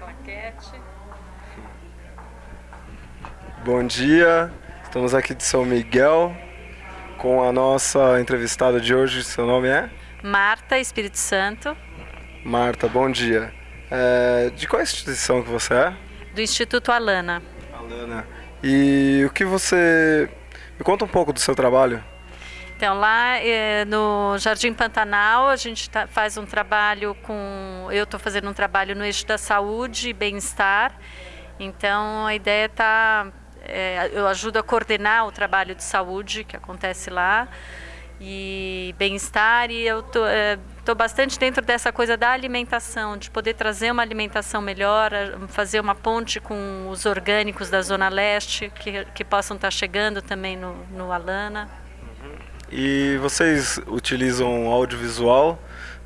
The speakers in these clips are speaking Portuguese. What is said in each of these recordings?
basquete. Bom dia, estamos aqui de São Miguel com a nossa entrevistada de hoje. Seu nome é? Marta, Espírito Santo. Marta, bom dia. É, de qual instituição que você é? Do Instituto Alana. Alana. E o que você... Me conta um pouco do seu trabalho. Então, lá é, no Jardim Pantanal, a gente tá, faz um trabalho com. Eu estou fazendo um trabalho no eixo da saúde e bem-estar. Então, a ideia está. É, eu ajudo a coordenar o trabalho de saúde que acontece lá e bem-estar e eu tô, é, tô bastante dentro dessa coisa da alimentação, de poder trazer uma alimentação melhor, fazer uma ponte com os orgânicos da Zona Leste que, que possam estar tá chegando também no, no Alana. E vocês utilizam audiovisual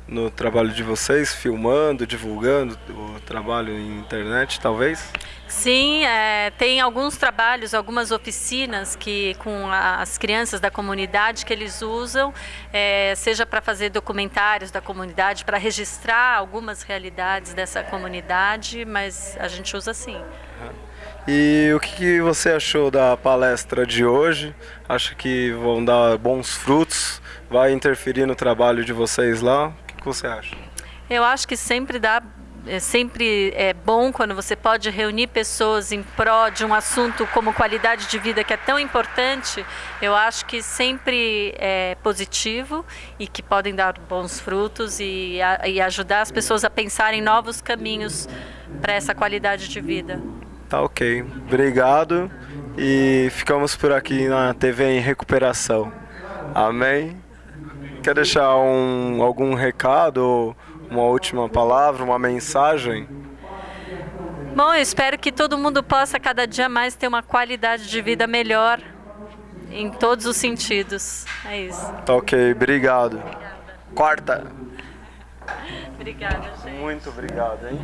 no trabalho de vocês, filmando, divulgando o trabalho em internet, talvez? Sim, é, tem alguns trabalhos, algumas oficinas que com as crianças da comunidade que eles usam, é, seja para fazer documentários da comunidade, para registrar algumas realidades dessa comunidade, mas a gente usa sim. E o que você achou da palestra de hoje? Acha que vão dar bons frutos? Vai interferir no trabalho de vocês lá? Que você acha? Eu acho que sempre dá é sempre é bom quando você pode reunir pessoas em prol de um assunto como qualidade de vida que é tão importante. Eu acho que sempre é positivo e que podem dar bons frutos e, e ajudar as pessoas a pensar em novos caminhos para essa qualidade de vida. Tá ok. Obrigado. E ficamos por aqui na TV em recuperação. Amém? Quer deixar um, algum recado, uma última palavra, uma mensagem? Bom, eu espero que todo mundo possa cada dia mais ter uma qualidade de vida melhor em todos os sentidos. É isso. Tá ok, obrigado. Obrigada. Quarta. Obrigada, gente. Muito obrigado, hein?